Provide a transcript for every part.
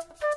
Bye.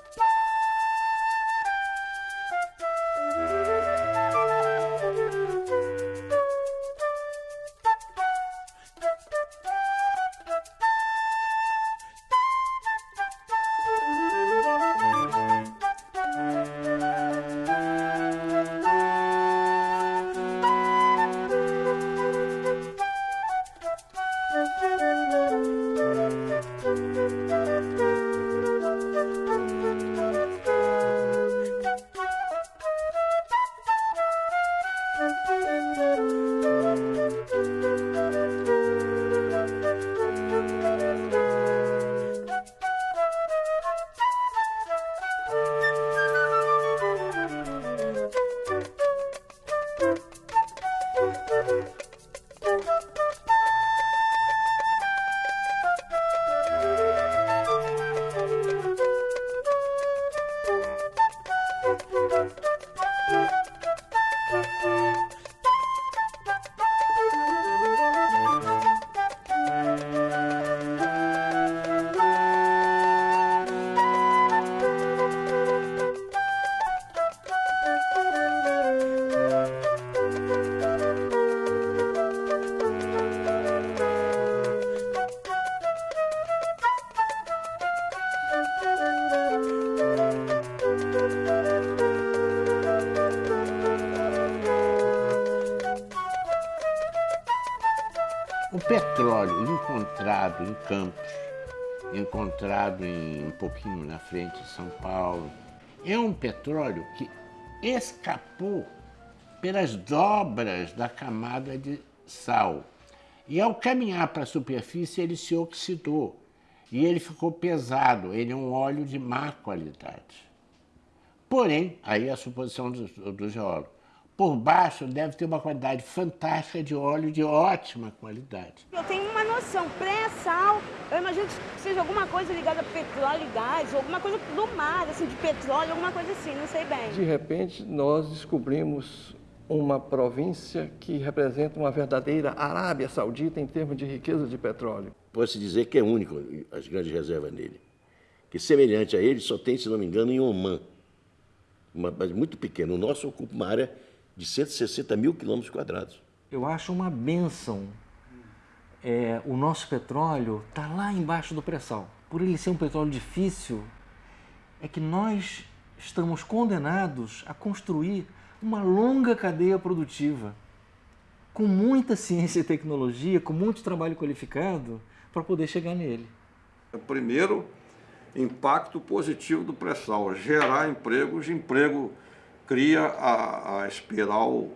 petróleo encontrado em Campos, encontrado em, um pouquinho na frente de São Paulo, é um petróleo que escapou pelas dobras da camada de sal. E ao caminhar para a superfície, ele se oxidou e ele ficou pesado, ele é um óleo de má qualidade. Porém, aí a suposição do, do geólogo, por baixo deve ter uma qualidade fantástica de óleo de ótima qualidade. Eu tenho uma noção, pré-sal, eu imagino que seja alguma coisa ligada a petróleo e gás, ou alguma coisa do mar, assim, de petróleo, alguma coisa assim, não sei bem. De repente, nós descobrimos uma província que representa uma verdadeira Arábia Saudita em termos de riqueza de petróleo. Pode-se dizer que é único as grandes reservas nele. Que semelhante a ele só tem, se não me engano, em Oman. Uma base muito pequena. O nosso ocupa uma área de 160 mil quilômetros quadrados. Eu acho uma benção. É, o nosso petróleo está lá embaixo do pré-sal. Por ele ser um petróleo difícil, é que nós estamos condenados a construir uma longa cadeia produtiva com muita ciência e tecnologia, com muito trabalho qualificado para poder chegar nele. O primeiro impacto positivo do pré-sal, gerar empregos, emprego cria a, a espiral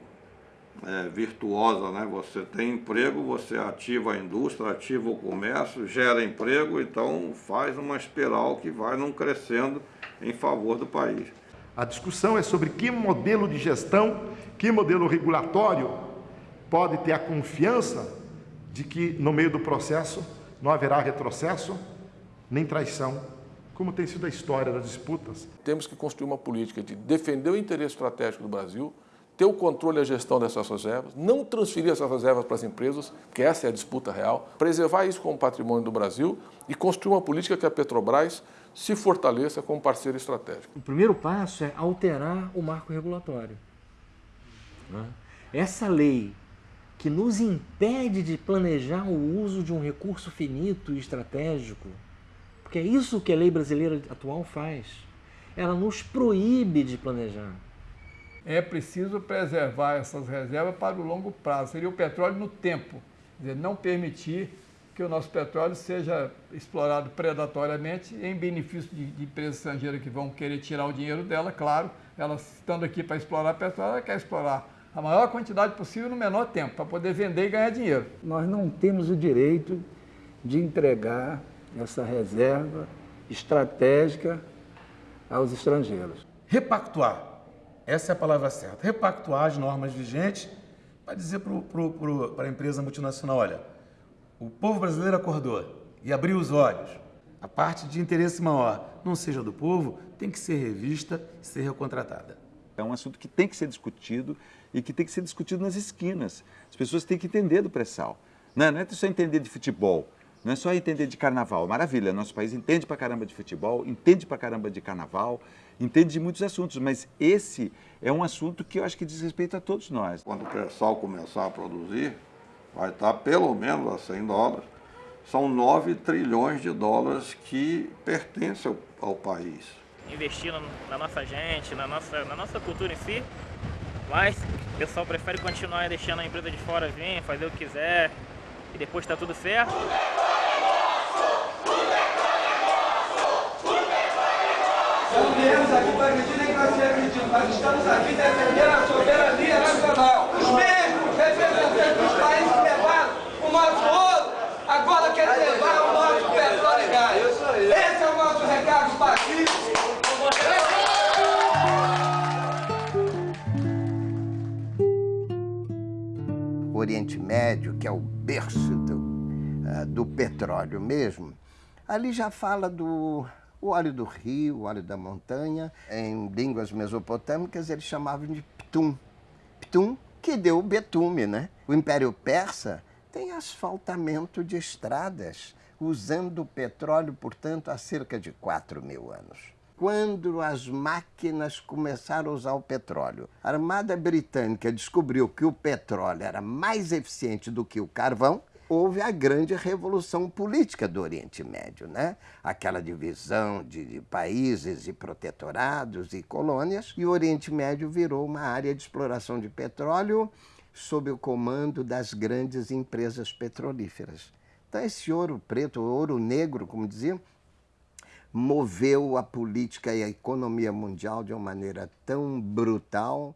é, virtuosa, né? Você tem emprego, você ativa a indústria, ativa o comércio, gera emprego, então faz uma espiral que vai não crescendo em favor do país. A discussão é sobre que modelo de gestão, que modelo regulatório pode ter a confiança de que no meio do processo não haverá retrocesso nem traição como tem sido a história das disputas. Temos que construir uma política de defender o interesse estratégico do Brasil, ter o controle e a gestão dessas reservas, não transferir essas reservas para as empresas, porque essa é a disputa real, preservar isso como patrimônio do Brasil e construir uma política que a Petrobras se fortaleça como parceiro estratégico. O primeiro passo é alterar o marco regulatório. Né? Essa lei que nos impede de planejar o uso de um recurso finito e estratégico, porque é isso que a lei brasileira atual faz. Ela nos proíbe de planejar. É preciso preservar essas reservas para o longo prazo. Seria o petróleo no tempo. Quer dizer, não permitir que o nosso petróleo seja explorado predatoriamente em benefício de, de empresas estrangeiras que vão querer tirar o dinheiro dela, claro. Elas estando aqui para explorar petróleo, ela quer explorar a maior quantidade possível no menor tempo, para poder vender e ganhar dinheiro. Nós não temos o direito de entregar essa reserva estratégica aos estrangeiros. Repactuar, essa é a palavra certa. Repactuar as normas vigentes para dizer para a empresa multinacional, olha, o povo brasileiro acordou e abriu os olhos. A parte de interesse maior, não seja do povo, tem que ser revista, ser recontratada. É um assunto que tem que ser discutido e que tem que ser discutido nas esquinas. As pessoas têm que entender do pré-sal. Não não é só entender de futebol. Não é só entender de carnaval, maravilha, nosso país entende pra caramba de futebol, entende pra caramba de carnaval, entende de muitos assuntos, mas esse é um assunto que eu acho que diz respeito a todos nós. Quando o pré-sal começar a produzir, vai estar pelo menos a 100 dólares. São 9 trilhões de dólares que pertencem ao, ao país. Investir na nossa gente, na nossa, na nossa cultura em si, mas o pessoal prefere continuar deixando a empresa de fora vir, fazer o que quiser e depois está tudo certo. Não viemos aqui para agredir nem para ser agredido, mas estamos aqui defendendo a soberania nacional. Os mesmos representantes dos países que levaram o nosso ouro, agora querem levar o nosso petróleo e gás. Esse é o nosso recado pacífico. O Oriente Médio, que é o berço do, uh, do petróleo mesmo, ali já fala do o óleo do rio, o óleo da montanha. Em línguas mesopotâmicas eles chamavam de ptum. Ptum, que deu o betume, né? O Império Persa tem asfaltamento de estradas, usando petróleo, portanto, há cerca de 4 mil anos quando as máquinas começaram a usar o petróleo. A Armada Britânica descobriu que o petróleo era mais eficiente do que o carvão, houve a grande revolução política do Oriente Médio, né? Aquela divisão de, de, países e protetorados e colônias, e o Oriente Médio virou uma área de exploração de petróleo sob o comando das grandes empresas petrolíferas. Então esse ouro preto, ouro negro, como diziam, moveu a política e a economia mundial de uma maneira tão brutal.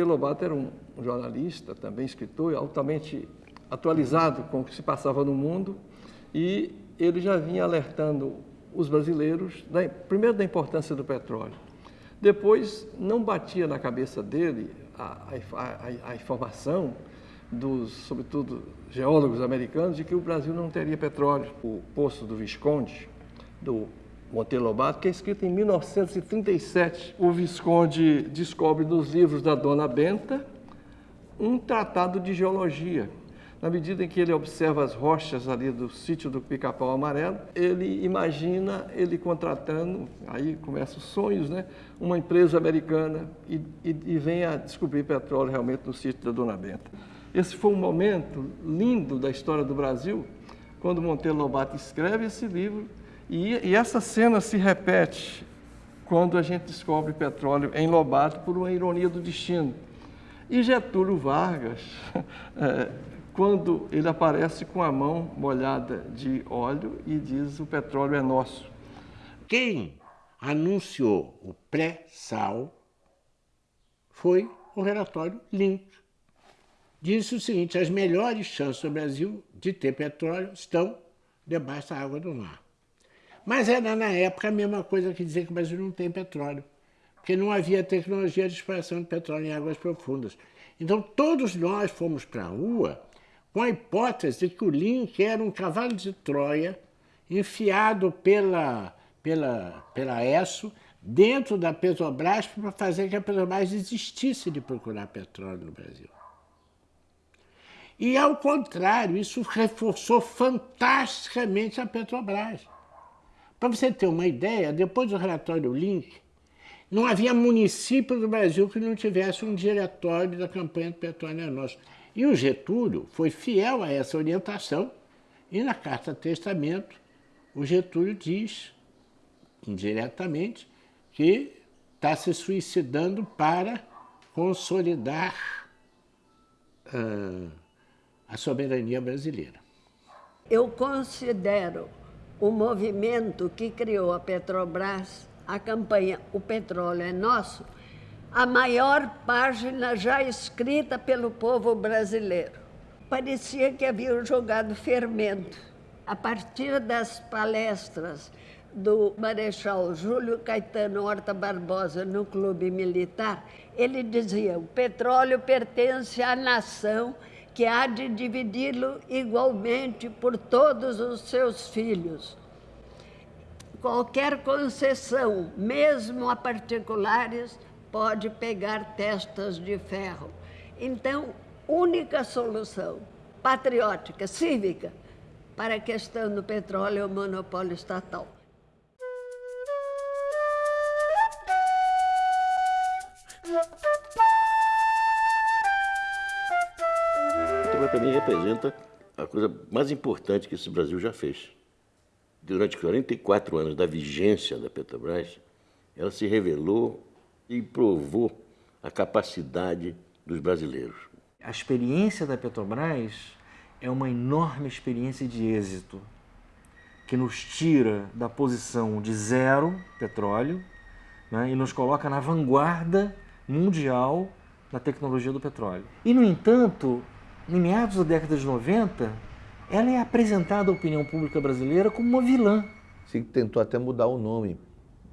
Monteiro Lobato era um jornalista, também escritor, altamente atualizado com o que se passava no mundo e ele já vinha alertando os brasileiros, da, primeiro da importância do petróleo, depois não batia na cabeça dele a, a, a, a informação dos, sobretudo, geólogos americanos de que o Brasil não teria petróleo. O Poço do Visconde, do Monteiro Lobato, que é escrito em 1937. O Visconde descobre nos livros da Dona Benta um tratado de geologia. Na medida em que ele observa as rochas ali do sítio do Pica-Pau Amarelo, ele imagina ele contratando, aí começam os sonhos, né? Uma empresa americana e, e, e vem a descobrir petróleo realmente no sítio da Dona Benta. Esse foi um momento lindo da história do Brasil, quando Monteiro Lobato escreve esse livro e, e, essa cena se repete quando a gente descobre petróleo em Lobato por uma ironia do destino. E Getúlio Vargas, é, quando ele aparece com a mão molhada de óleo e diz o petróleo é nosso. Quem anunciou o pré-sal foi o relatório Link. Disse o seguinte, as melhores chances do Brasil de ter petróleo estão debaixo da água do mar. Mas era na época a mesma coisa que dizer que o Brasil não tem petróleo, porque não havia tecnologia de exploração de petróleo em águas profundas. Então todos nós fomos para a rua com a hipótese de que o Link era um cavalo de Troia enfiado pela, pela, pela ESSO dentro da Petrobras para fazer que a Petrobras desistisse de procurar petróleo no Brasil. E, ao contrário, isso reforçou fantasticamente a Petrobras. Para você ter uma ideia, depois do relatório Link, não havia município do Brasil que não tivesse um diretório da campanha do petróleo é nosso. E o Getúlio foi fiel a essa orientação e na Carta Testamento o Getúlio diz, indiretamente, que está se suicidando para consolidar uh, a soberania brasileira. Eu considero o movimento que criou a Petrobras, a campanha O Petróleo é Nosso, a maior página já escrita pelo povo brasileiro. Parecia que haviam jogado fermento. A partir das palestras do Marechal Júlio Caetano Horta Barbosa no Clube Militar, ele dizia: o petróleo pertence à nação que há de dividi-lo igualmente por todos os seus filhos. qualquer concessão, mesmo a particulares, pode pegar testas de ferro. Então, única solução patriótica, cívica, para a questão do petróleo é o monopólio estatal. Então, para mim, representa a coisa mais importante que esse Brasil já fez. Durante 44 anos da vigência da Petrobras, ela se revelou e provou a capacidade dos brasileiros. A experiência da Petrobras é uma enorme experiência de êxito, que nos tira da posição de zero petróleo né, e nos coloca na vanguarda mundial da tecnologia do petróleo. E, no entanto, em meados da década de 90, ela é apresentada à opinião pública brasileira como uma vilã. Se tentou até mudar o nome,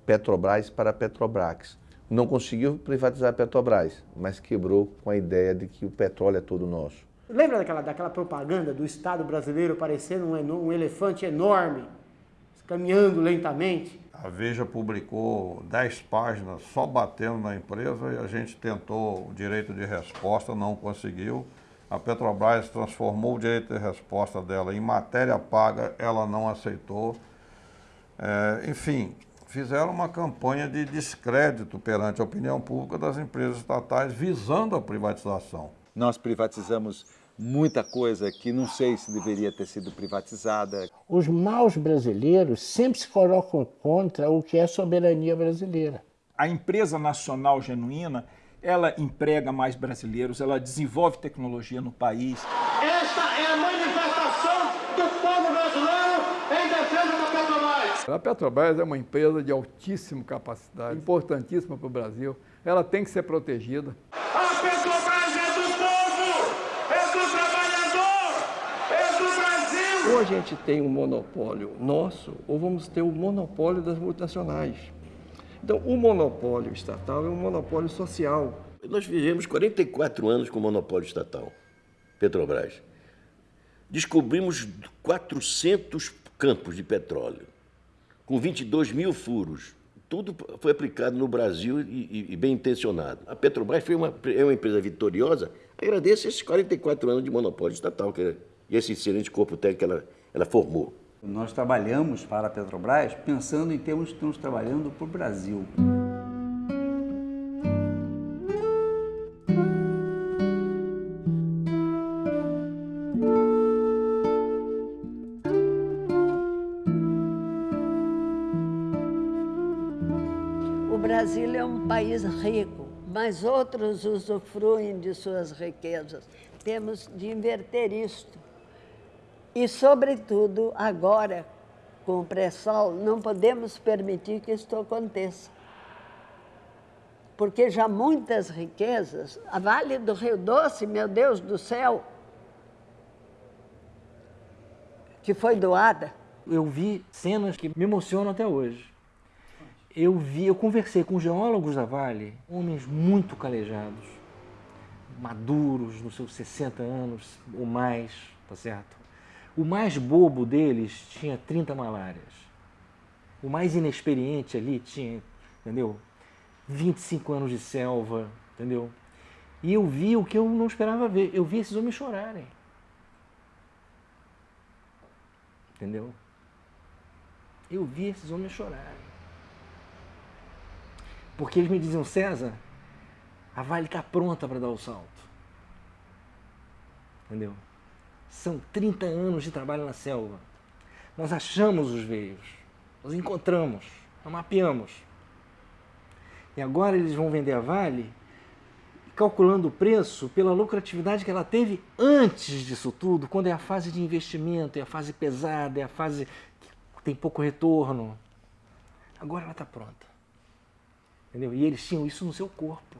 Petrobras para Petrobras. Não conseguiu privatizar a Petrobras, mas quebrou com a ideia de que o petróleo é todo nosso. Lembra daquela, daquela propaganda do Estado brasileiro parecendo um, um elefante enorme, caminhando lentamente? A Veja publicou 10 páginas só batendo na empresa e a gente tentou o direito de resposta, não conseguiu. A Petrobras transformou o direito de resposta dela em matéria paga, ela não aceitou. É, enfim, fizeram uma campanha de descrédito perante a opinião pública das empresas estatais visando a privatização. Nós privatizamos muita coisa que não sei se deveria ter sido privatizada. Os maus brasileiros sempre se colocam contra o que é soberania brasileira. A empresa nacional genuína, ela emprega mais brasileiros, ela desenvolve tecnologia no país. Esta é a manifestação do povo brasileiro em defesa da Petrobras. A Petrobras é uma empresa de altíssima capacidade, importantíssima para o Brasil. Ela tem que ser protegida. A Petrobras é do povo, é do trabalhador, é do Brasil. Ou a gente tem um monopólio nosso, ou vamos ter o monopólio das multinacionais. Então, o monopólio estatal é um monopólio social. Nós vivemos 44 anos com monopólio estatal, Petrobras. Descobrimos 400 campos de petróleo, com 22 mil furos. Tudo foi aplicado no Brasil e, e, e bem intencionado. A Petrobras foi uma, é uma empresa vitoriosa. Agradeço esses 44 anos de monopólio estatal que, e esse excelente corpo técnico que ela, ela formou. Nós trabalhamos para a Petrobras pensando em termos que estamos trabalhando para o Brasil. O Brasil é um país rico, mas outros usufruem de suas riquezas. Temos de inverter isto. E, sobretudo, agora, com o pré-sal, não podemos permitir que isto aconteça. Porque já muitas riquezas, a Vale do Rio Doce, meu Deus do céu, que foi doada. Eu vi cenas que me emocionam até hoje. Eu vi, eu conversei com geólogos da Vale, homens muito calejados, maduros, nos seus 60 anos ou mais, tá certo? O mais bobo deles tinha 30 malárias. O mais inexperiente ali tinha, entendeu? 25 anos de selva, entendeu? E eu vi o que eu não esperava ver. Eu vi esses homens chorarem. Entendeu? Eu vi esses homens chorarem. Porque eles me diziam, César, a Vale está pronta para dar o salto. Entendeu? São 30 anos de trabalho na selva. Nós achamos os veios, nós encontramos, nós mapeamos. E agora eles vão vender a Vale calculando o preço pela lucratividade que ela teve antes disso tudo, quando é a fase de investimento, é a fase pesada, é a fase que tem pouco retorno. Agora ela está pronta. Entendeu? E eles tinham isso no seu corpo.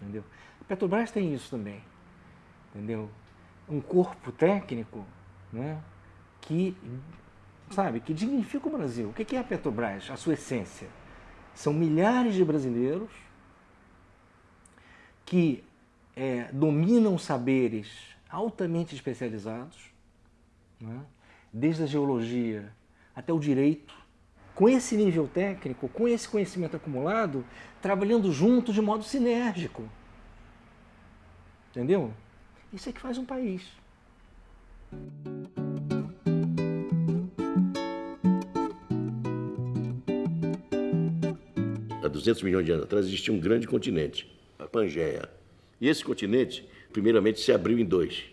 Entendeu? A Petrobras tem isso também. Entendeu? Um corpo técnico né, que, sabe, que dignifica o Brasil. O que é a Petrobras? A sua essência. São milhares de brasileiros que é, dominam saberes altamente especializados, né? desde a geologia, até o direito, com esse nível técnico, com esse conhecimento acumulado, trabalhando junto de modo sinérgico. Entendeu? Isso é que faz um país. Há 200 milhões de anos atrás existia um grande continente, a Pangeia. E esse continente, primeiramente, se abriu em dois.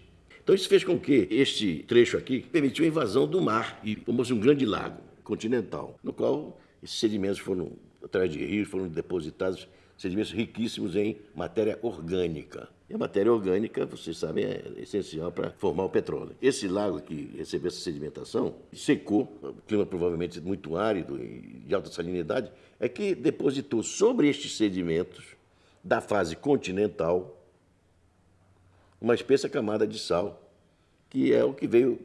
Então isso fez com que este trecho aqui permitiu a invasão do mar e formou-se um grande lago continental, no qual esses sedimentos foram, através de rios, foram depositados, sedimentos riquíssimos em matéria orgânica. E a matéria orgânica, vocês sabem, é essencial para formar o petróleo. Esse lago que recebeu essa sedimentação secou, o clima provavelmente muito árido e de alta salinidade, é que depositou sobre estes sedimentos da fase continental uma espessa camada de sal, que é o que veio,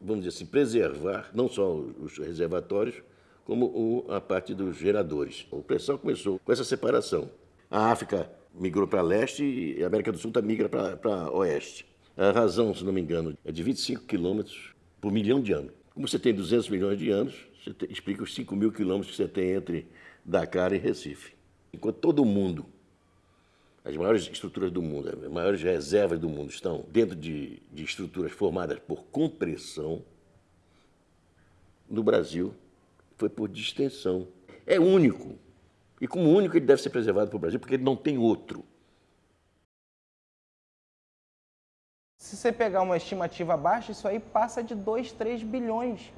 vamos dizer assim, preservar não só os reservatórios, como a parte dos geradores. O pré-sal começou com essa separação. A África migrou para leste e a América do Sul tá migra para oeste. A razão, se não me engano, é de 25 quilômetros por milhão de anos. Como você tem 200 milhões de anos, você te, explica os 5 mil quilômetros que você tem entre Dakar e Recife. Enquanto todo mundo, as maiores estruturas do mundo, as maiores reservas do mundo estão dentro de, de estruturas formadas por compressão, no Brasil foi por distensão. É único. E como único, ele deve ser preservado para o Brasil, porque ele não tem outro. Se você pegar uma estimativa baixa, isso aí passa de 2, 3 bilhões,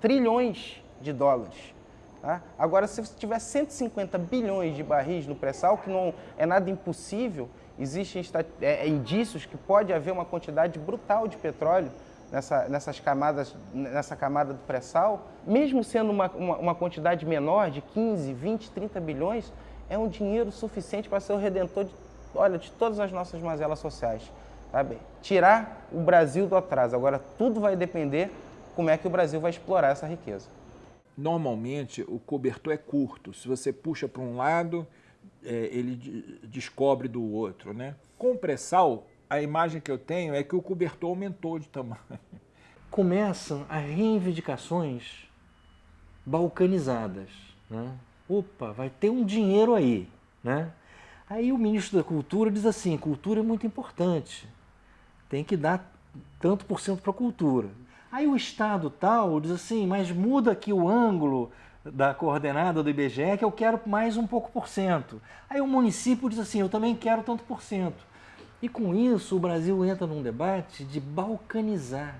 trilhões de dólares. Tá? Agora, se você tiver 150 bilhões de barris no pré-sal, que não é nada impossível, existem é, indícios que pode haver uma quantidade brutal de petróleo nessa, nessas camadas, nessa camada do pré-sal, mesmo sendo uma, uma, uma, quantidade menor, de 15, 20, 30 bilhões, é um dinheiro suficiente para ser o redentor de, olha, de todas as nossas mazelas sociais. Sabe? Tirar o Brasil do atraso. Agora, tudo vai depender como é que o Brasil vai explorar essa riqueza. Normalmente, o cobertor é curto. Se você puxa para um lado, é, ele descobre do outro. Né? Com o pré-sal, a imagem que eu tenho é que o cobertor aumentou de tamanho. Começam as reivindicações balcanizadas. Né? Opa, vai ter um dinheiro aí. Né? Aí o ministro da Cultura diz assim, cultura é muito importante, tem que dar tanto por cento para a cultura. Aí o Estado tal diz assim, mas muda aqui o ângulo da coordenada do IBGE que eu quero mais um pouco por cento. Aí o município diz assim, eu também quero tanto por cento. E com isso o Brasil entra num debate de balcanizar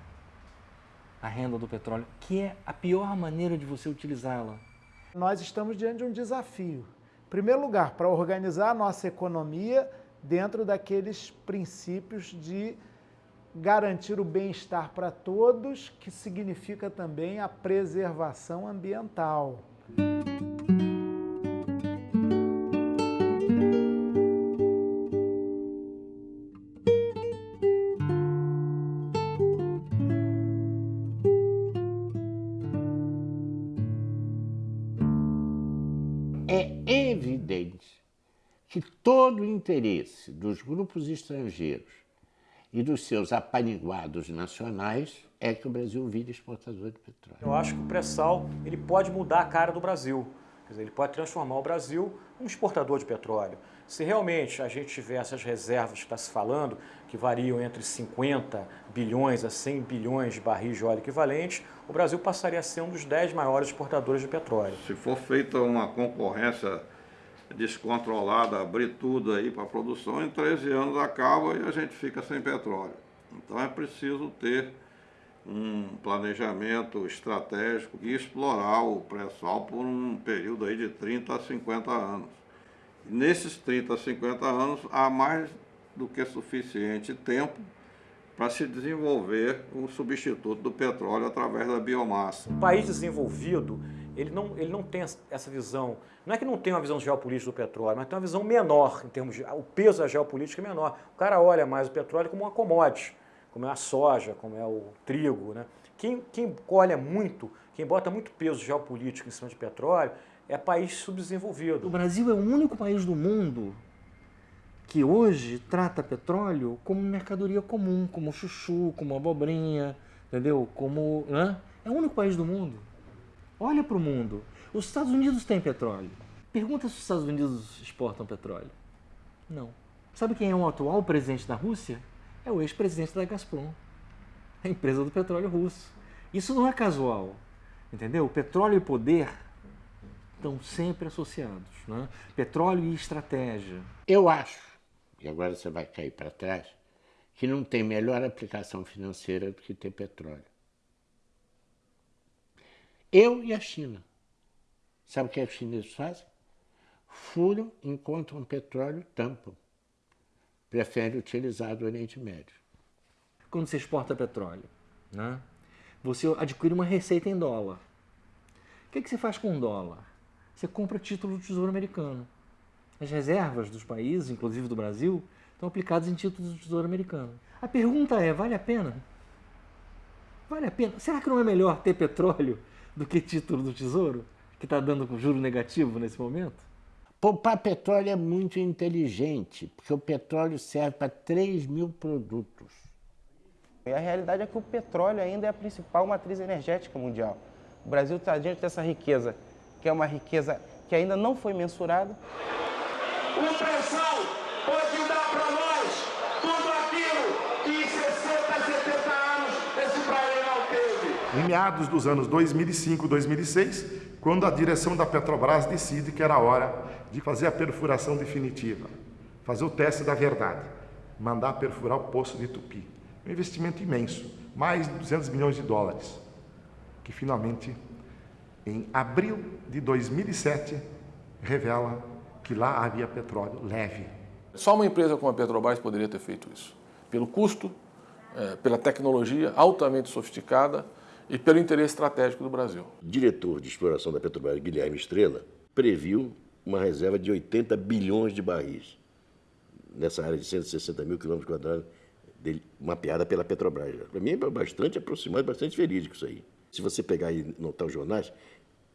a renda do petróleo, que é a pior maneira de você utilizá-la. Nós estamos diante de um desafio. Em primeiro lugar, para organizar a nossa economia dentro daqueles princípios de garantir o bem-estar para todos, que significa também a preservação ambiental. Todo o interesse dos grupos estrangeiros e dos seus apaniguados nacionais é que o Brasil vire exportador de petróleo. Eu acho que o pré-sal ele pode mudar a cara do Brasil. Quer dizer, ele pode transformar o Brasil um exportador de petróleo. Se realmente a gente tiver essas reservas que está se falando, que variam entre 50 bilhões a 100 bilhões de barris de óleo equivalente, o Brasil passaria a ser um dos 10 maiores exportadores de petróleo. Se for feita uma concorrência descontrolada, abrir tudo aí para a produção, em 13 anos acaba e a gente fica sem petróleo. Então é preciso ter um planejamento estratégico e explorar o pré-sal por um período aí de 30 a 50 anos. E nesses 30 a 50 anos há mais do que suficiente tempo para se desenvolver um substituto do petróleo através da biomassa. O país desenvolvido ele não, ele não tem essa visão, não é que não tem uma visão geopolítica do petróleo, mas tem uma visão menor em termos de, o peso da geopolítica é menor. O cara olha mais o petróleo como uma commodity, como é a soja, como é o trigo. Né? Quem, quem olha muito, quem bota muito peso geopolítico em cima de petróleo, é país subdesenvolvido. O Brasil é o único país do mundo que hoje trata petróleo como mercadoria comum, como chuchu, como abobrinha, entendeu? Como, né? É o único país do mundo. Olha para o mundo. Os Estados Unidos têm petróleo. Pergunta se os Estados Unidos exportam petróleo. Não. Sabe quem é o atual presidente da Rússia? É o ex-presidente da Gazprom, a empresa do petróleo russo. Isso não é casual, entendeu? Petróleo e poder estão sempre associados. Né? Petróleo e estratégia. Eu acho, e agora você vai cair para trás, que não tem melhor aplicação financeira do que ter petróleo. Eu e a China. Sabe o que os chineses fazem? Furam, encontram petróleo, tampam. Preferem utilizar do Oriente Médio. Quando você exporta petróleo, né? você adquire uma receita em dólar. O que, que você faz com um dólar? Você compra título do Tesouro Americano. As reservas dos países, inclusive do Brasil, estão aplicadas em títulos do Tesouro Americano. A pergunta é: vale a pena? Vale a pena? Será que não é melhor ter petróleo do que título do Tesouro, que está dando juro negativo nesse momento? Poupar petróleo é muito inteligente, porque o petróleo serve para 3 mil produtos. E a realidade é que o petróleo ainda é a principal matriz energética mundial. O Brasil está diante dessa riqueza, que é uma riqueza que ainda não foi mensurada. O pré-sal meados dos anos 2005, 2006, quando a direção da Petrobras decide que era hora de fazer a perfuração definitiva, fazer o teste da verdade, mandar perfurar o poço de Tupi. Um investimento imenso, mais de 200 milhões de dólares, que finalmente, em abril de 2007, revela que lá havia petróleo leve. Só uma empresa como a Petrobras poderia ter feito isso. Pelo custo, é, pela tecnologia altamente sofisticada e pelo interesse estratégico do Brasil. O diretor de exploração da Petrobras, Guilherme Estrela, previu uma reserva de 80 bilhões de barris nessa área de 160 mil quilômetros quadrados mapeada pela Petrobras. Para mim é bastante aproximado, bastante verídico isso aí. Se você pegar e notar os jornais,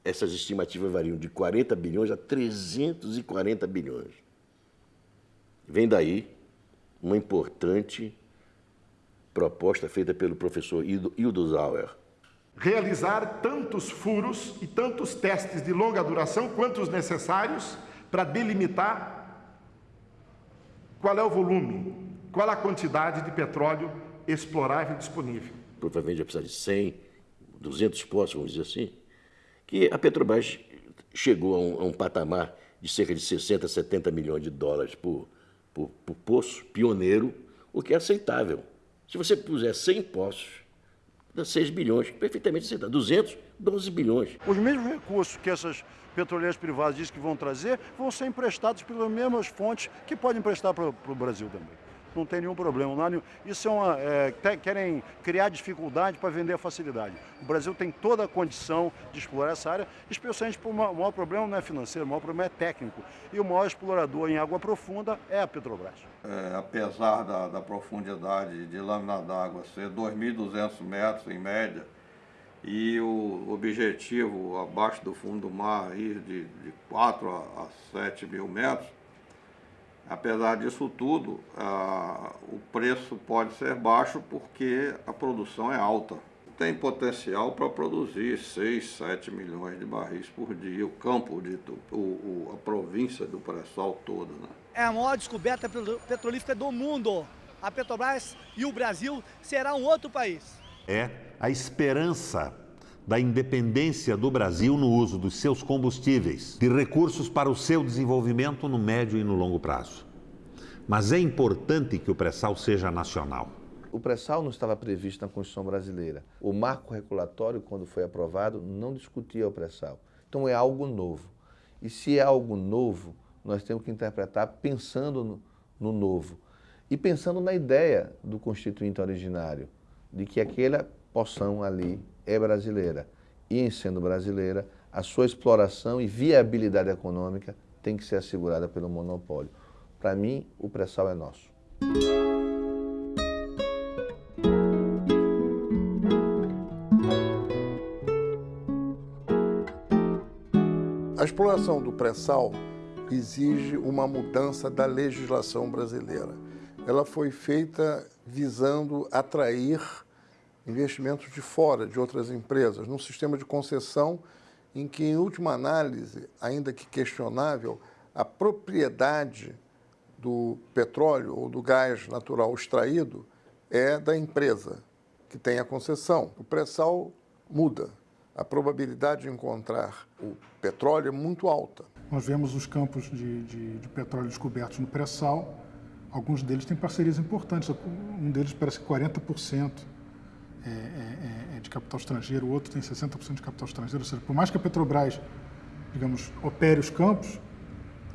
essas estimativas variam de 40 bilhões a 340 bilhões. Vem daí uma importante proposta feita pelo professor Hildo Zauer. Realizar tantos furos e tantos testes de longa duração quanto os necessários para delimitar qual é o volume, qual a quantidade de petróleo explorável disponível. Provavelmente vai precisar de 100, 200 poços, vamos dizer assim, que a Petrobras chegou a um, a um patamar de cerca de 60, 70 milhões de dólares por, por, por poço, pioneiro, o que é aceitável. Se você puser 100 poços, 6 bilhões, perfeitamente aceitável. 200, 12 bilhões. Os mesmos recursos que essas petroleiras privadas dizem que vão trazer vão ser emprestados pelas mesmas fontes que podem emprestar para o Brasil também não tem nenhum problema. Não nenhum... Isso é uma. É, querem criar dificuldade para vender a facilidade. O Brasil tem toda a condição de explorar essa área, especialmente porque o maior problema não é financeiro, o maior problema é técnico. E o maior explorador em água profunda é a Petrobras. É, apesar da, da profundidade de lâmina d'água ser 2.200 metros em média, e o objetivo abaixo do fundo do mar de, de 4 a, a 7 mil metros, Apesar disso tudo, o preço pode ser baixo porque a produção é alta. Tem potencial para produzir 6, 7 milhões de barris por dia, o campo, de, o, o, a província do pré-sal toda. Né? É a maior descoberta petrolífera do mundo. A Petrobras e o Brasil será um outro país. É a esperança da independência do Brasil no uso dos seus combustíveis, de recursos para o seu desenvolvimento no médio e no longo prazo. Mas é importante que o pré-sal seja nacional. O pré-sal não estava previsto na Constituição brasileira. O marco regulatório, quando foi aprovado, não discutia o pré-sal. Então é algo novo. E se é algo novo, nós temos que interpretar pensando no, no novo e pensando na ideia do constituinte originário, de que aquela poção ali é brasileira. E, em sendo brasileira, a sua exploração e viabilidade econômica tem que ser assegurada pelo monopólio. Para mim, o pré-sal é nosso. A exploração do pré-sal exige uma mudança da legislação brasileira. Ela foi feita visando atrair investimentos de fora, de outras empresas, num sistema de concessão em que, em última análise, ainda que questionável, a propriedade do petróleo ou do gás natural extraído é da empresa que tem a concessão. O pré-sal muda. A probabilidade de encontrar o petróleo é muito alta. Nós vemos os campos de, de, de petróleo descobertos no pré-sal. Alguns deles têm parcerias importantes. Um deles parece que 40% é, é, é de capital estrangeiro, o outro tem 60% de capital estrangeiro. Ou seja, por mais que a Petrobras, digamos, opere os campos,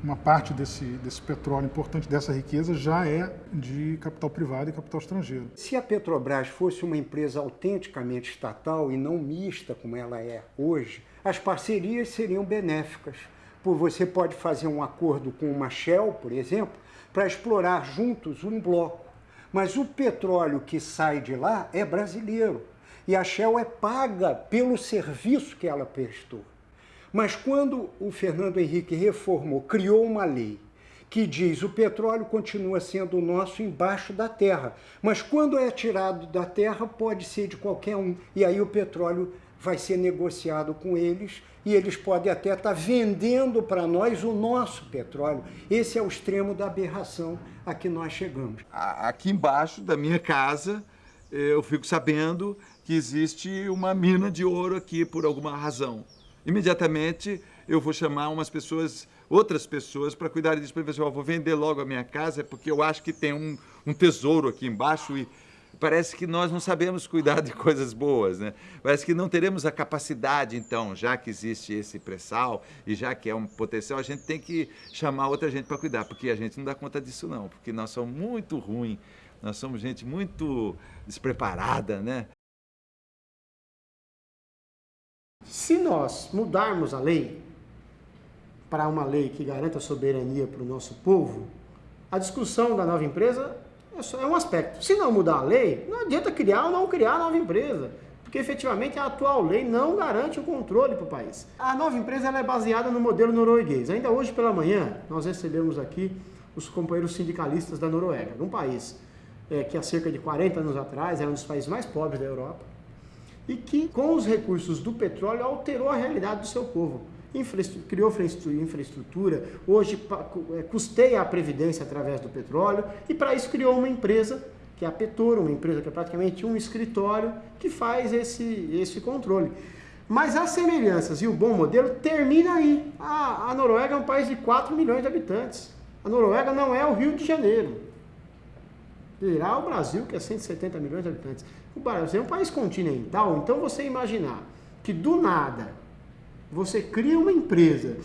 uma parte desse, desse petróleo importante, dessa riqueza, já é de capital privado e capital estrangeiro. Se a Petrobras fosse uma empresa autenticamente estatal e não mista como ela é hoje, as parcerias seriam benéficas. Você pode fazer um acordo com uma Shell, por exemplo, para explorar juntos um bloco. Mas o petróleo que sai de lá é brasileiro. E a Shell é paga pelo serviço que ela prestou. Mas quando o Fernando Henrique reformou, criou uma lei que diz o petróleo continua sendo nosso embaixo da terra, mas quando é tirado da terra pode ser de qualquer um, e aí o petróleo vai ser negociado com eles e eles podem até estar vendendo para nós o nosso petróleo. Esse é o extremo da aberração a que nós chegamos. Aqui embaixo da minha casa, eu fico sabendo que existe uma mina de ouro aqui por alguma razão imediatamente eu vou chamar umas pessoas, outras pessoas, para cuidar disso. Para ver se vou vender logo a minha casa, porque eu acho que tem um, um tesouro aqui embaixo e parece que nós não sabemos cuidar de coisas boas, né? Parece que não teremos a capacidade, então, já que existe esse pré-sal e já que é um potencial, a gente tem que chamar outra gente para cuidar, porque a gente não dá conta disso não, porque nós somos muito ruins, nós somos gente muito despreparada, né? Se nós mudarmos a lei para uma lei que garanta soberania para o nosso povo, a discussão da nova empresa é, é um aspecto. Se não mudar a lei, não adianta criar ou não criar nova empresa, porque efetivamente a atual lei não garante o controle para o país. A nova empresa é baseada no modelo norueguês. Ainda hoje pela manhã, nós recebemos aqui os companheiros sindicalistas da Noruega, um país é, que há cerca de 40 anos atrás era um dos países mais pobres da Europa, e que, com os recursos do petróleo, alterou a realidade do seu povo. Criou infraestrutura, hoje é, custeia a previdência através do petróleo e para isso criou uma empresa, que é a Petoro, uma empresa que é praticamente um escritório que faz esse, esse controle. Mas as semelhanças e o bom modelo termina aí. A, a Noruega é um país de 4 milhões de habitantes. A Noruega não é o Rio de Janeiro. Virá o Brasil, que é 170 milhões de habitantes. O Brasil é um país continental, então você imaginar que do nada você cria uma empresa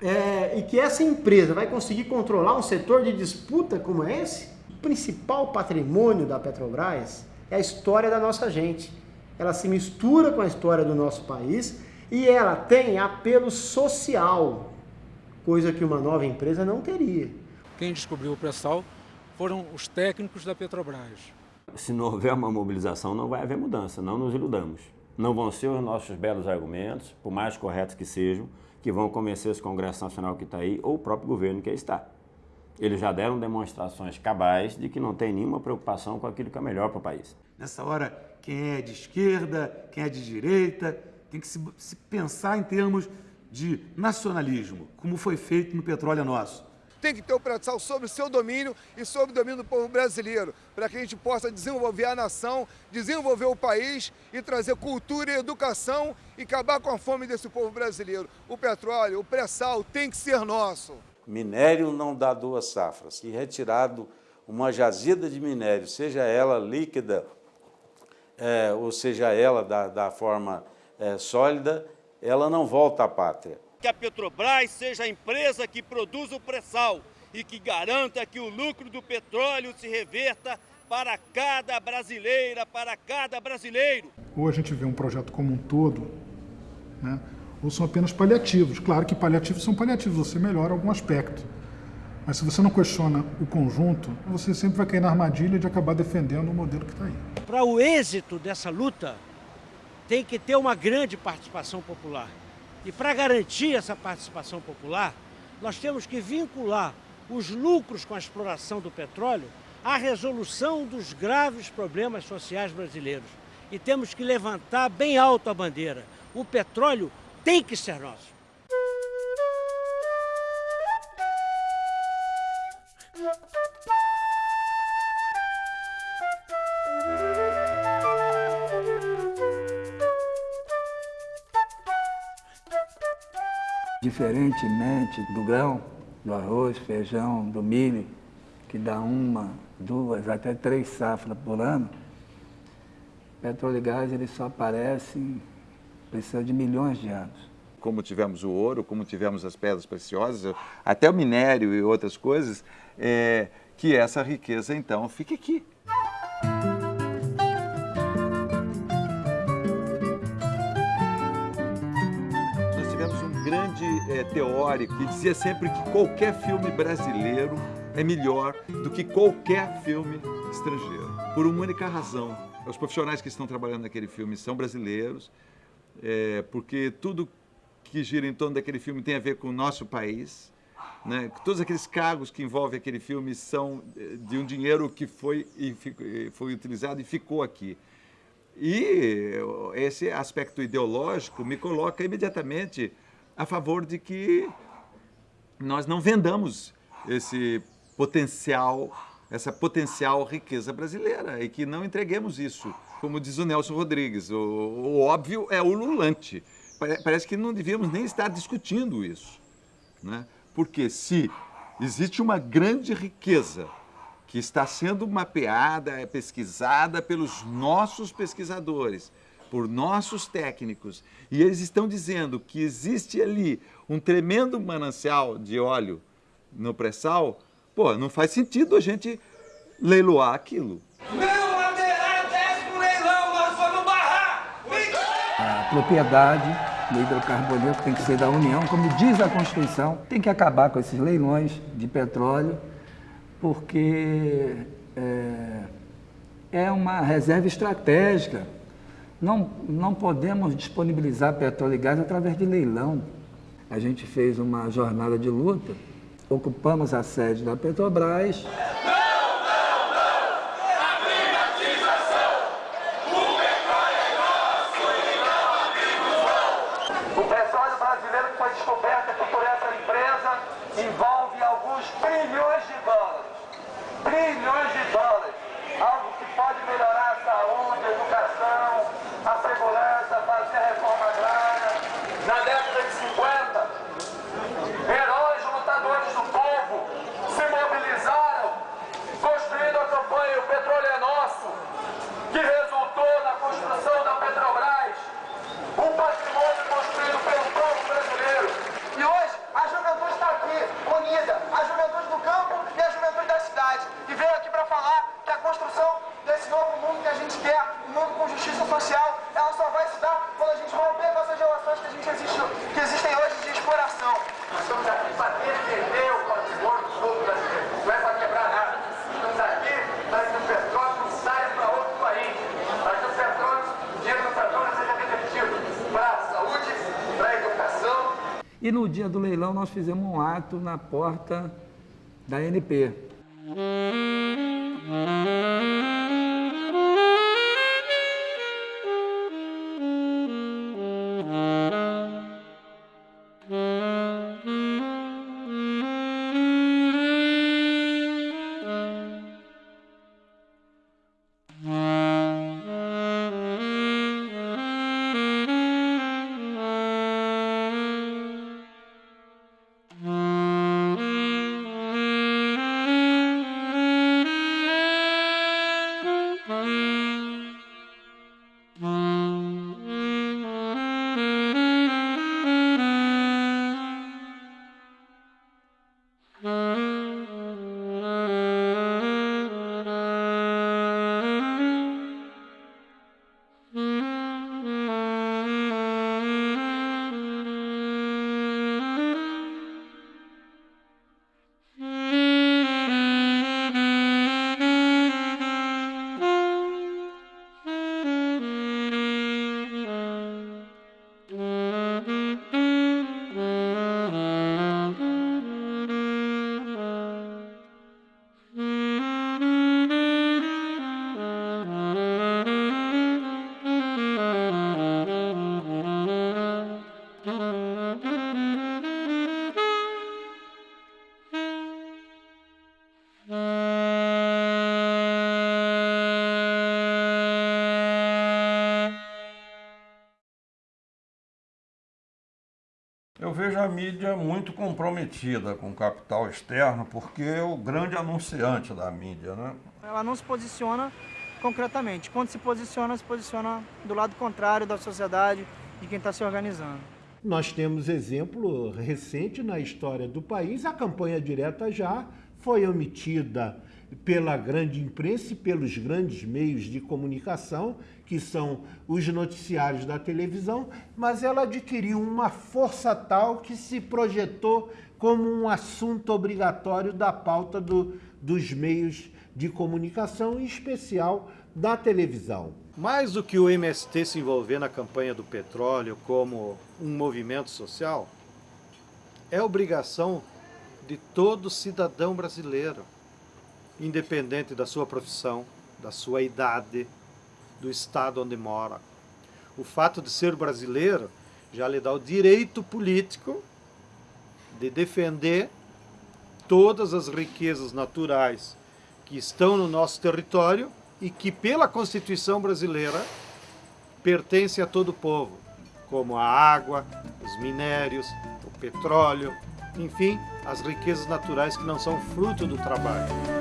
é, e que essa empresa vai conseguir controlar um setor de disputa como esse, o principal patrimônio da Petrobras é a história da nossa gente. Ela se mistura com a história do nosso país e ela tem apelo social, coisa que uma nova empresa não teria. Quem descobriu o pré-sal foram os técnicos da Petrobras. Se não houver uma mobilização, não vai haver mudança, não nos iludamos. Não vão ser os nossos belos argumentos, por mais corretos que sejam, que vão convencer esse Congresso Nacional que está aí ou o próprio governo que aí está. Eles já deram demonstrações cabais de que não tem nenhuma preocupação com aquilo que é melhor para o país. Nessa hora, quem é de esquerda, quem é de direita, tem que se, se pensar em termos de nacionalismo, como foi feito no Petróleo Nosso tem que ter o pré-sal sobre o seu domínio e sobre o domínio do povo brasileiro, para que a gente possa desenvolver a nação, desenvolver o país e trazer cultura e educação e acabar com a fome desse povo brasileiro. O petróleo, o pré-sal tem que ser nosso. Minério não dá duas safras. E retirado uma jazida de minério, seja ela líquida, é, ou seja ela da, da forma é, sólida, ela não volta à pátria que a Petrobras seja a empresa que produz o pré-sal e que garanta que o lucro do petróleo se reverta para cada brasileira, para cada brasileiro. Ou a gente vê um projeto como um todo, né? ou são apenas paliativos. Claro que paliativos são paliativos, você melhora algum aspecto. Mas se você não questiona o conjunto, você sempre vai cair na armadilha de acabar defendendo o modelo que está aí. Para o êxito dessa luta, tem que ter uma grande participação popular. E para garantir essa participação popular, nós temos que vincular os lucros com a exploração do petróleo à resolução dos graves problemas sociais brasileiros. E temos que levantar bem alto a bandeira. O petróleo tem que ser nosso. Diferentemente do grão, do arroz, feijão, do milho, que dá uma, duas, até três safras por ano, petróleo e gás só aparece precisando de milhões de anos. Como tivemos o ouro, como tivemos as pedras preciosas, até o minério e outras coisas, é, que essa riqueza então fique aqui. É, teórico que dizia sempre que qualquer filme brasileiro é melhor do que qualquer filme estrangeiro, por uma única razão. Os profissionais que estão trabalhando naquele filme são brasileiros, é, porque tudo que gira em torno daquele filme tem a ver com o nosso país. Né? Todos aqueles cargos que envolvem aquele filme são é, de um dinheiro que foi, e foi utilizado e ficou aqui. E esse aspecto ideológico me coloca imediatamente a favor de que nós não vendamos esse potencial, essa potencial riqueza brasileira e que não entreguemos isso. Como diz o Nelson Rodrigues, o, o óbvio é ululante. Parece que não devíamos nem estar discutindo isso. Né? Porque se existe uma grande riqueza que está sendo mapeada, é pesquisada pelos nossos pesquisadores, por nossos técnicos, e eles estão dizendo que existe ali um tremendo manancial de óleo no pré-sal, pô, não faz sentido a gente leiloar aquilo. Meu lateral desce pro leilão, nós vamos barrar! A propriedade do hidrocarboneto tem que ser da União, como diz a Constituição, tem que acabar com esses leilões de petróleo, porque é, é uma reserva estratégica. Não, não podemos disponibilizar petróleo e gás através de leilão. A gente fez uma jornada de luta, ocupamos a sede da Petrobras. O petróleo brasileiro que foi descoberto aqui por essa empresa envolve alguns trilhões de dólares. Trilhões de dólares. Algo que pode melhorar a saúde, a educação, a segurança, fazer a reforma agrária. Na década de 50, heróis lutadores do povo se mobilizaram, construindo a campanha O Petróleo é Nosso, que resultou na construção da Petrobras, um patrimônio construído pelo povo brasileiro. E hoje a juventude está aqui, unida, a juventude do campo e a juventude da cidade. E veio aqui para falar que a construção desse novo mundo que a gente quer, um mundo com justiça social, ela só vai se dar quando a gente romper com essas relações que, a gente existe, que existem hoje de exploração. Nós estamos aqui para defender o patrimônio do povo brasileiro. Não é para quebrar nada. Estamos aqui para que o petróleo não saia para outro país. Para que o petróleo, o dinheiro do petróleo seja revertido para a saúde, para a educação. E no dia do leilão nós fizemos um ato na porta da NP. a mídia muito comprometida com o capital externo, porque é o grande anunciante da mídia, né? Ela não se posiciona concretamente. Quando se posiciona, se posiciona do lado contrário da sociedade e quem está se organizando. Nós temos exemplo recente na história do país, a campanha direta já foi omitida pela grande imprensa e pelos grandes meios de comunicação, que são os noticiários da televisão, mas ela adquiriu uma força tal que se projetou como um assunto obrigatório da pauta do, dos meios de comunicação, em especial da televisão. Mais do que o MST se envolver na campanha do petróleo como um movimento social, é obrigação de todo cidadão brasileiro, independente da sua profissão, da sua idade, do estado onde mora. O fato de ser brasileiro já lhe dá o direito político de defender todas as riquezas naturais que estão no nosso território e que, pela Constituição brasileira, pertence a todo o povo, como a água, os minérios, o petróleo, enfim, as riquezas naturais que não são fruto do trabalho.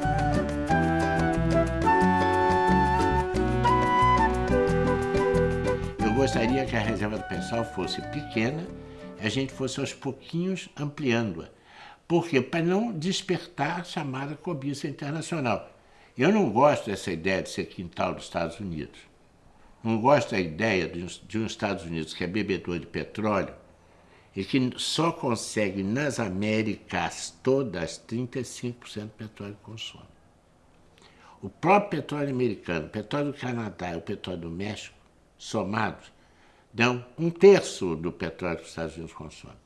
Gostaria que a reserva do pessoal fosse pequena e a gente fosse aos pouquinhos ampliando-a. Por quê? Para não despertar a chamada cobiça internacional. Eu não gosto dessa ideia de ser quintal dos Estados Unidos. Não gosto da ideia de um, Estados Unidos que é bebedor de petróleo e que só consegue nas Américas todas 35% do petróleo que consome. O próprio petróleo americano, o petróleo do Canadá e o petróleo do México, somados, dão um terço do petróleo que os Estados Unidos consomem.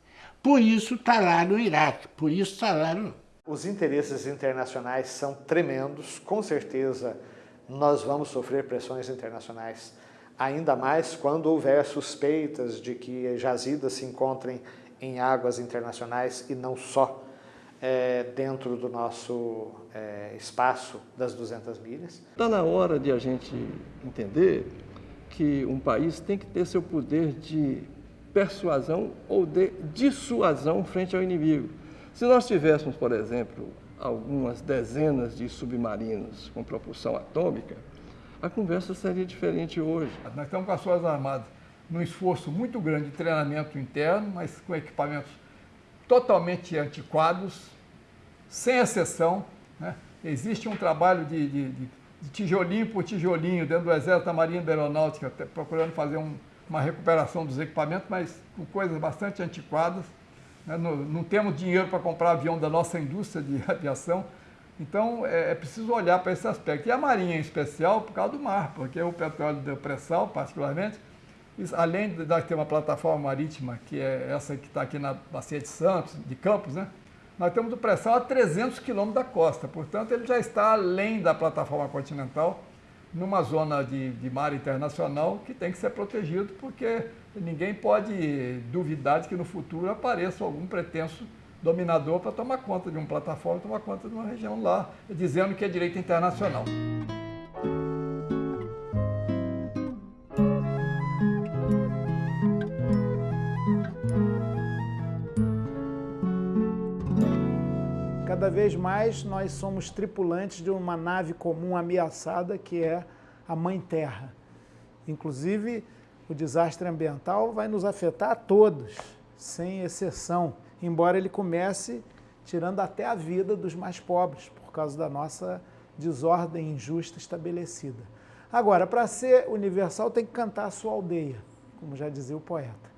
Por isso está lá no Iraque, por isso está lá no... Os interesses internacionais são tremendos, com certeza nós vamos sofrer pressões internacionais ainda mais quando houver suspeitas de que jazidas se encontrem em águas internacionais e não só é, dentro do nosso é, espaço das 200 milhas. Está na hora de a gente entender que um país tem que ter seu poder de persuasão ou de dissuasão frente ao inimigo. Se nós tivéssemos, por exemplo, algumas dezenas de submarinos com propulsão atômica, a conversa seria diferente hoje. Nós estamos com as Forças Armadas num esforço muito grande de treinamento interno, mas com equipamentos totalmente antiquados, sem exceção. Né? Existe um trabalho de, de, de, tijolinho por tijolinho dentro do Exército da Marinha da Aeronáutica, procurando fazer um, uma recuperação dos equipamentos, mas com coisas bastante antiquadas. Né? Não, não temos dinheiro para comprar avião da nossa indústria de aviação, então é, é preciso olhar para esse aspecto. E a Marinha em especial por causa do mar, porque o petróleo do pré-sal, particularmente, além de ter uma plataforma marítima, que é essa que está aqui na Bacia de Santos, de Campos, né? Nós temos o pré-sal a 300 quilômetros da costa, portanto ele já está além da plataforma continental, numa zona de, de mar internacional que tem que ser protegido, porque ninguém pode duvidar de que no futuro apareça algum pretenso dominador para tomar conta de uma plataforma, tomar conta de uma região lá, dizendo que é direito internacional. Cada vez mais nós somos tripulantes de uma nave comum ameaçada que é a Mãe Terra. Inclusive, o desastre ambiental vai nos afetar a todos, sem exceção embora ele comece tirando até a vida dos mais pobres, por causa da nossa desordem injusta estabelecida. Agora, para ser universal, tem que cantar a sua aldeia, como já dizia o poeta.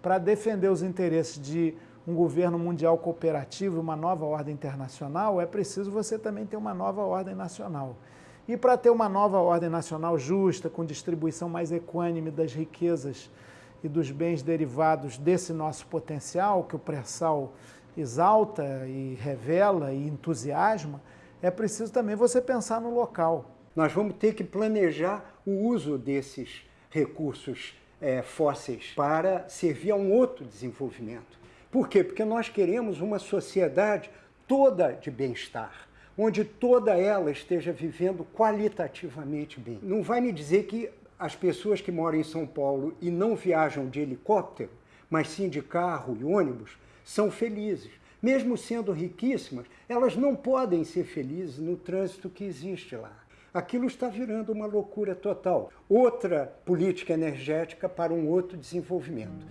Para defender os interesses de um governo mundial cooperativo, uma nova ordem internacional, é preciso você também ter uma nova ordem nacional. E para ter uma nova ordem nacional justa, com distribuição mais equânime das riquezas e dos bens derivados desse nosso potencial, que o pré-sal exalta e revela e entusiasma, é preciso também você pensar no local. Nós vamos ter que planejar o uso desses recursos é, fósseis para servir a um outro desenvolvimento. Por quê? Porque nós queremos uma sociedade toda de bem-estar, onde toda ela esteja vivendo qualitativamente bem. Não vai me dizer que as pessoas que moram em São Paulo e não viajam de helicóptero, mas sim de carro e ônibus, são felizes. Mesmo sendo riquíssimas, elas não podem ser felizes no trânsito que existe lá. Aquilo está virando uma loucura total. Outra política energética para um outro desenvolvimento.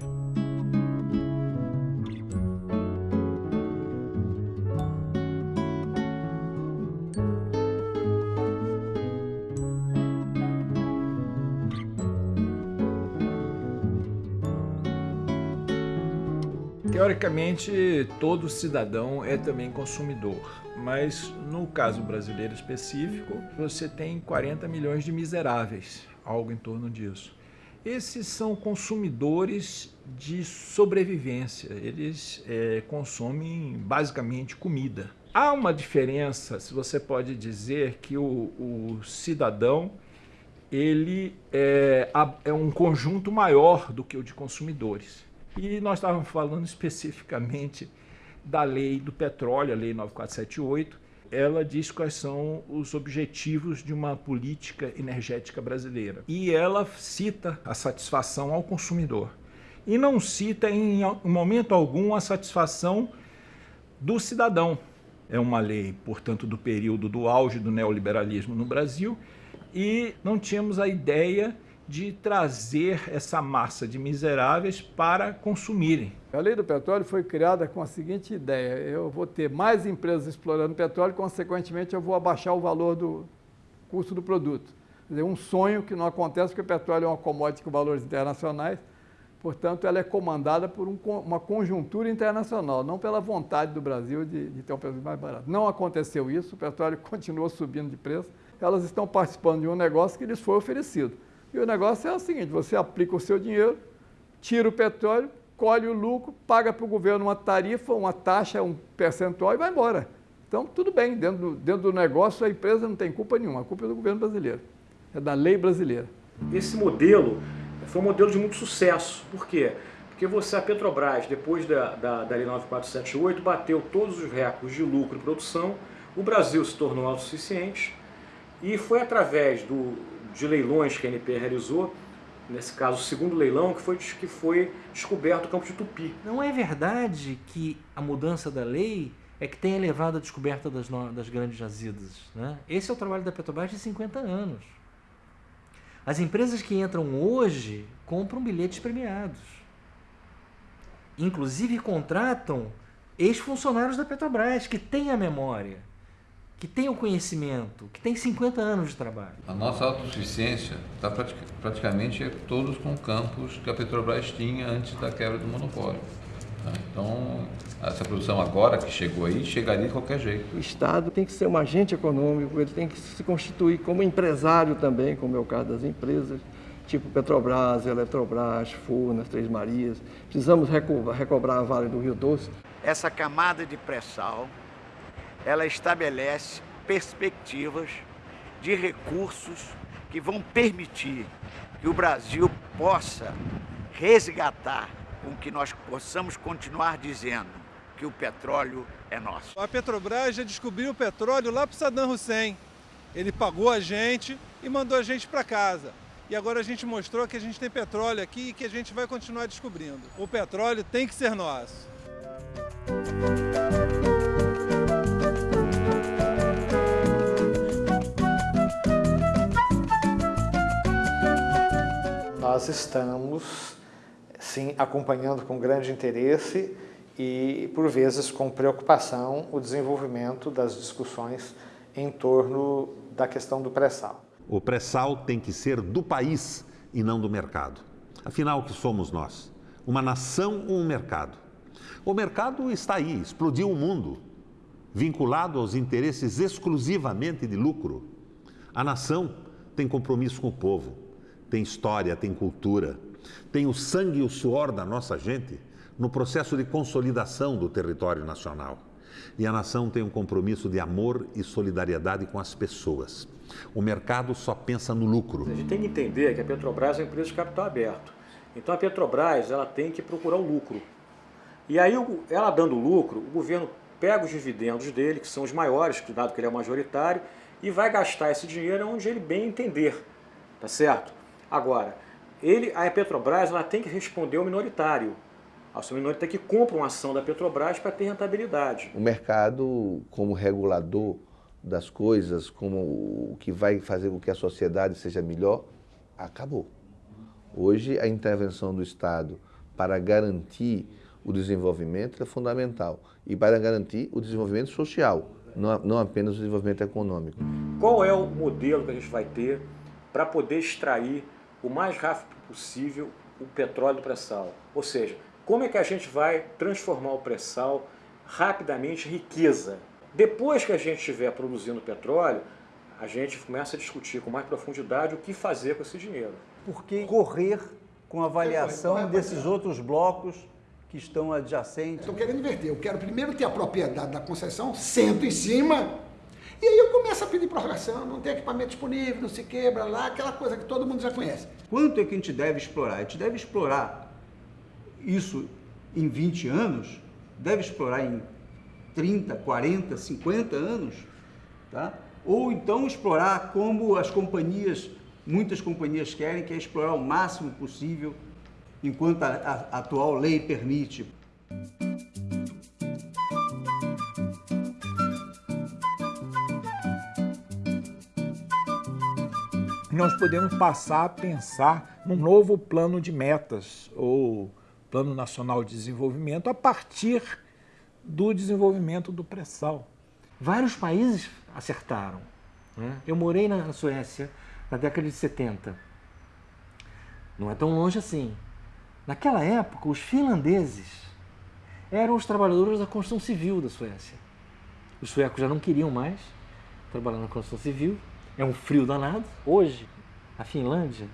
Teoricamente, todo cidadão é também consumidor, mas no caso brasileiro específico, você tem 40 milhões de miseráveis, algo em torno disso. Esses são consumidores de sobrevivência, eles é, consomem basicamente comida. Há uma diferença, se você pode dizer que o, o cidadão ele é, é um conjunto maior do que o de consumidores. E nós estávamos falando especificamente da lei do petróleo, a lei 9478. Ela diz quais são os objetivos de uma política energética brasileira. E ela cita a satisfação ao consumidor. E não cita em momento algum a satisfação do cidadão. É uma lei, portanto, do período do auge do neoliberalismo no Brasil e não tínhamos a ideia de trazer essa massa de miseráveis para consumirem. A lei do petróleo foi criada com a seguinte ideia: eu vou ter mais empresas explorando petróleo, consequentemente, eu vou abaixar o valor do custo do produto. Quer dizer, um sonho que não acontece porque o petróleo é uma commodity com valores internacionais, portanto, ela é comandada por um, uma conjuntura internacional, não pela vontade do Brasil de, de ter um preço mais barato. Não aconteceu isso, o petróleo continuou subindo de preço, elas estão participando de um negócio que lhes foi oferecido. E o negócio é o seguinte: você aplica o seu dinheiro, tira o petróleo, colhe o lucro, paga para o governo uma tarifa, uma taxa, um percentual e vai embora. Então, tudo bem, dentro do, dentro do negócio a empresa não tem culpa nenhuma, a culpa é do governo brasileiro, é da lei brasileira. Esse modelo foi um modelo de muito sucesso. Por quê? Porque você, a Petrobras, depois da, da, da Lei 9478, bateu todos os recordes de lucro e produção, o Brasil se tornou autossuficiente e foi através do, de leilões que a ANP realizou, nesse caso o segundo leilão, que foi, que foi descoberto o campo de Tupi. Não é verdade que a mudança da lei é que tem elevado a descoberta das, das grandes jazidas. Né? Esse é o trabalho da Petrobras de 50 anos. As empresas que entram hoje compram bilhetes premiados. Inclusive contratam ex-funcionários da Petrobras, que têm a memória que tem o conhecimento, que tem 50 anos de trabalho. A nossa autossuficiência está praticamente todos com campos que a Petrobras tinha antes da quebra do monopólio. Tá? Então, essa produção agora que chegou aí, chegaria de qualquer jeito. O Estado tem que ser um agente econômico, ele tem que se constituir como empresário também, como é o caso das empresas, tipo Petrobras, Eletrobras, Furnas, Três Marias. Precisamos recobrar a Vale do Rio Doce. Essa camada de pré-sal ela estabelece perspectivas de recursos que vão permitir que o Brasil possa resgatar com que nós possamos continuar dizendo que o petróleo é nosso. A Petrobras já descobriu o petróleo lá para Saddam Hussein. Ele pagou a gente e mandou a gente para casa. E agora a gente mostrou que a gente tem petróleo aqui e que a gente vai continuar descobrindo. O petróleo tem que ser nosso. Nós estamos, sim, acompanhando com grande interesse e, por vezes, com preocupação o desenvolvimento das discussões em torno da questão do pré-sal. O pré-sal tem que ser do país e não do mercado. Afinal, o que somos nós? Uma nação ou um mercado? O mercado está aí, explodiu o mundo, vinculado aos interesses exclusivamente de lucro. A nação tem compromisso com o povo tem história, tem cultura, tem o sangue e o suor da nossa gente no processo de consolidação do território nacional. E a nação tem um compromisso de amor e solidariedade com as pessoas. O mercado só pensa no lucro. A gente tem que entender que a Petrobras é uma empresa de capital aberto. Então a Petrobras ela tem que procurar o lucro. E aí, ela dando lucro, o governo pega os dividendos dele, que são os maiores, dado que ele é majoritário, e vai gastar esse dinheiro onde ele bem entender. Tá certo? Agora, ele, a Petrobras ela tem que responder ao minoritário. Ao menor até que compra uma ação da Petrobras para ter rentabilidade. O mercado, como regulador das coisas, como o que vai fazer com que a sociedade seja melhor, acabou. Hoje, a intervenção do Estado para garantir o desenvolvimento é fundamental e para garantir o desenvolvimento social, não apenas o desenvolvimento econômico. Qual é o modelo que a gente vai ter para poder extrair o mais rápido possível o petróleo do pré-sal? Ou seja, como é que a gente vai transformar o pré-sal rapidamente em riqueza? Depois que a gente estiver produzindo petróleo, a gente começa a discutir com mais profundidade o que fazer com esse dinheiro. Por que correr com a avaliação desses outros blocos que estão adjacentes? Estou querendo inverter. Eu quero primeiro ter a propriedade da concessão, sento em cima, e aí eu começo a pedir prorrogação, não tem equipamento disponível, não se quebra lá, aquela coisa que todo mundo já conhece. Quanto é que a gente deve explorar? A gente deve explorar isso em 20 anos, deve explorar em 30, 40, 50 anos, tá? ou então explorar como as companhias, muitas companhias querem, que é explorar o máximo possível enquanto a, a atual lei permite. Nós podemos passar a pensar num novo plano de metas ou Plano Nacional de Desenvolvimento a partir do desenvolvimento do pré-sal. Vários países acertaram. Né? Eu morei na Suécia na década de 70. Não é tão longe assim. Naquela época, os finlandeses eram os trabalhadores da construção civil da Suécia. Os suecos já não queriam mais trabalhar na construção civil. É um frio danado. Hoje, a Finlândia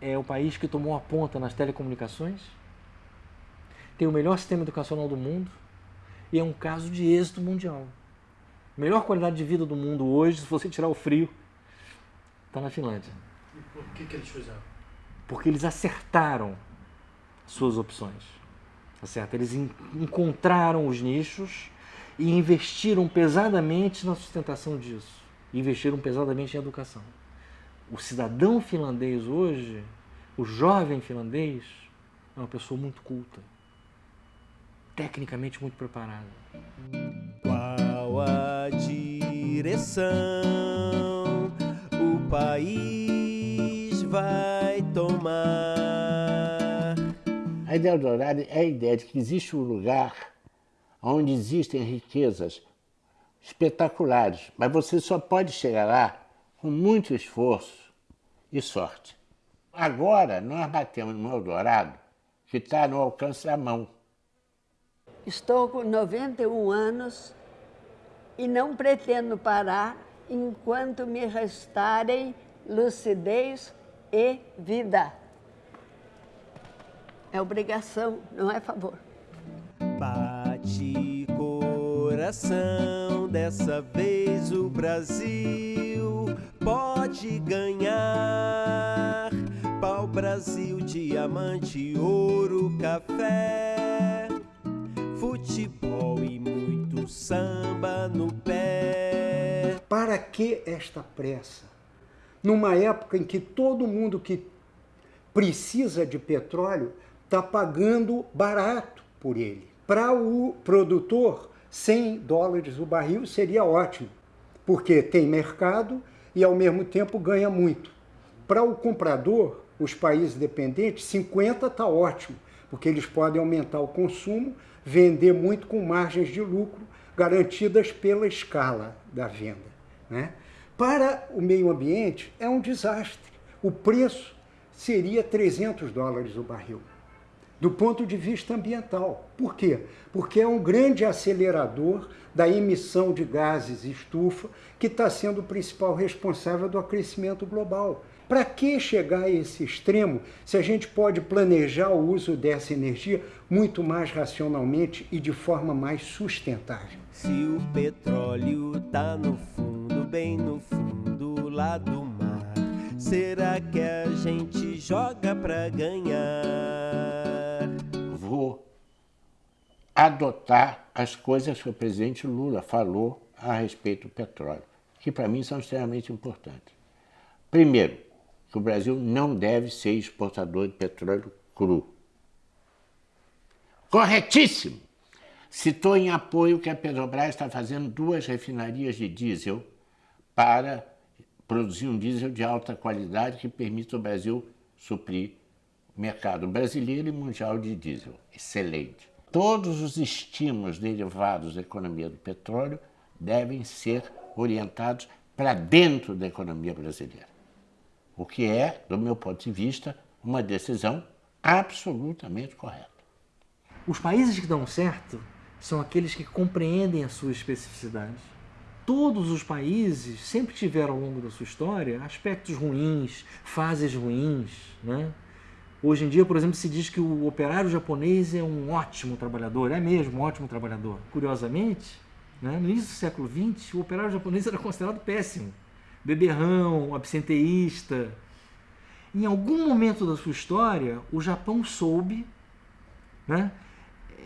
é o país que tomou a ponta nas telecomunicações, tem o melhor sistema educacional do mundo e é um caso de êxito mundial. Melhor qualidade de vida do mundo hoje, se você tirar o frio, está na Finlândia. E por que, que eles fizeram? Porque eles acertaram suas opções. Tá certo? Eles encontraram os nichos e investiram pesadamente na sustentação disso. Investiram pesadamente em educação. O cidadão finlandês hoje, o jovem finlandês, é uma pessoa muito culta, tecnicamente muito preparada. Qual a direção o país vai tomar? A ideia do horário é a ideia de que existe um lugar onde existem riquezas espetaculares, mas você só pode chegar lá com muito esforço e sorte. Agora nós batemos no Eldorado que está no alcance da mão. Estou com 91 anos e não pretendo parar enquanto me restarem lucidez e vida. É obrigação, não é favor. Coração, dessa vez o Brasil pode ganhar. Pau Brasil, diamante, ouro, café futebol e muito samba no pé. Para que esta pressa? Numa época em que todo mundo que precisa de petróleo está pagando barato por ele. Para o produtor, 100 dólares o barril seria ótimo, porque tem mercado e ao mesmo tempo ganha muito. Para o comprador, os países dependentes, 50 está ótimo, porque eles podem aumentar o consumo vender muito com margens de lucro garantidas pela escala da venda. Né? Para o meio ambiente, é um desastre. O preço seria 300 dólares o barril, do ponto de vista ambiental. Por quê? Porque é um grande acelerador da emissão de gases estufa, que está sendo o principal responsável do aquecimento global. Para que chegar a esse extremo se a gente pode planejar o uso dessa energia muito mais racionalmente e de forma mais sustentável? Se o petróleo está no fundo, bem no fundo lá do será que a gente joga para ganhar? Vou adotar as coisas que o presidente Lula falou a respeito do petróleo, que para mim são extremamente importantes. Primeiro, que o Brasil não deve ser exportador de petróleo cru. corretíssimo. Citou em apoio que a Petrobras está fazendo duas refinarias de diesel para produzir um diesel de alta qualidade que permita o Brasil suprir o mercado brasileiro e mundial de diesel. Excelente. Todos os estímulos derivados da economia do petróleo devem ser orientados para dentro da economia brasileira. O que é, do meu ponto de vista, uma decisão absolutamente correta. Os países que dão certo são aqueles que compreendem as suas especificidades. Todos os países sempre tiveram ao longo da sua história aspectos ruins, fases ruins. Né? Hoje em dia, por exemplo, se diz que o operário japonês é um ótimo trabalhador, é mesmo um ótimo trabalhador. Curiosamente, né, no início do século XX, o operário japonês era considerado péssimo. Beberrão, absenteísta. Em algum momento da sua história, o Japão soube né,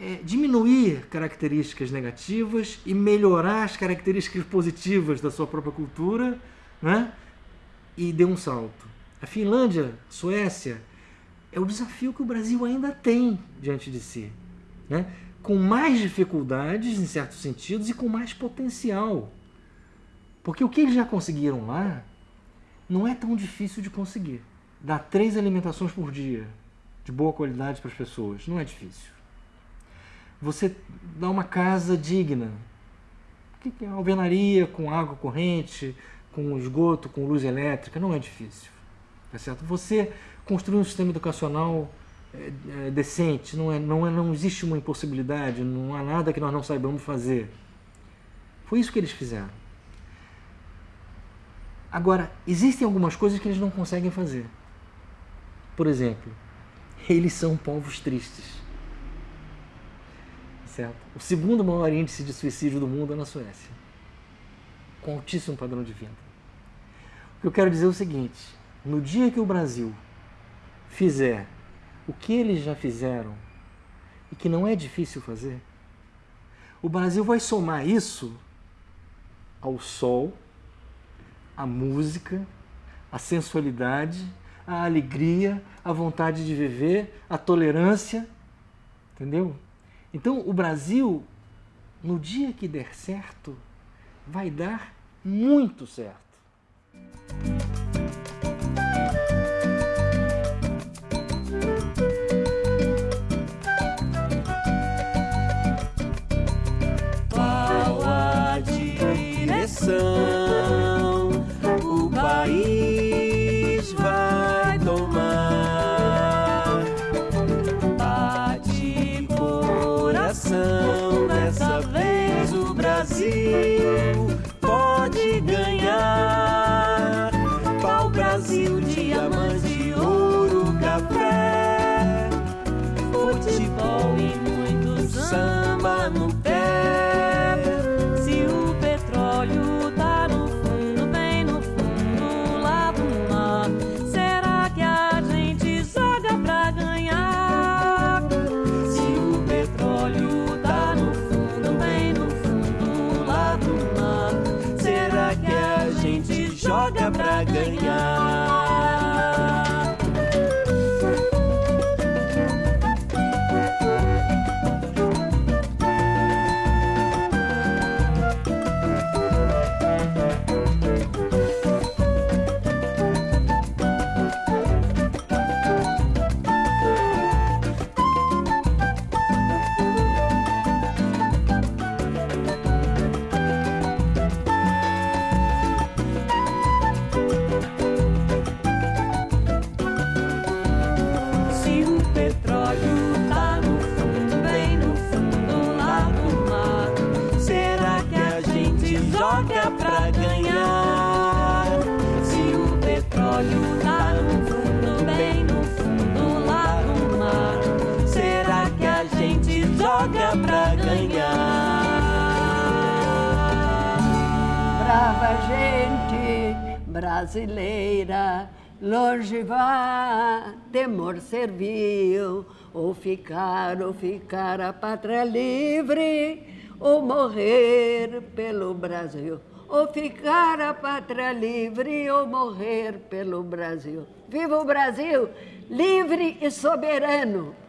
é, diminuir características negativas e melhorar as características positivas da sua própria cultura, né? E deu um salto. A Finlândia, Suécia, é o desafio que o Brasil ainda tem diante de si, né? Com mais dificuldades, em certos sentidos, e com mais potencial. Porque o que eles já conseguiram lá não é tão difícil de conseguir. Dar três alimentações por dia de boa qualidade para as pessoas não é difícil você dá uma casa digna. Que é alvenaria com água corrente, com esgoto, com luz elétrica? Não é difícil. Tá certo? Você construir um sistema educacional é, é, decente, não, é, não, é, não existe uma impossibilidade, não há nada que nós não saibamos fazer. Foi isso que eles fizeram. Agora, existem algumas coisas que eles não conseguem fazer. Por exemplo, eles são povos tristes. Certo? O segundo maior índice de suicídio do mundo é na Suécia, com altíssimo padrão de vida. O que eu quero dizer é o seguinte: no dia que o Brasil fizer o que eles já fizeram e que não é difícil fazer, o Brasil vai somar isso ao sol, à música, à sensualidade, à alegria, à vontade de viver, à tolerância, entendeu? Então, o Brasil, no dia que der certo, vai dar muito certo. Ficar, a pátria livre, ou morrer pelo Brasil. Ou ficar a pátria livre, ou morrer pelo Brasil. Viva o Brasil, livre e soberano!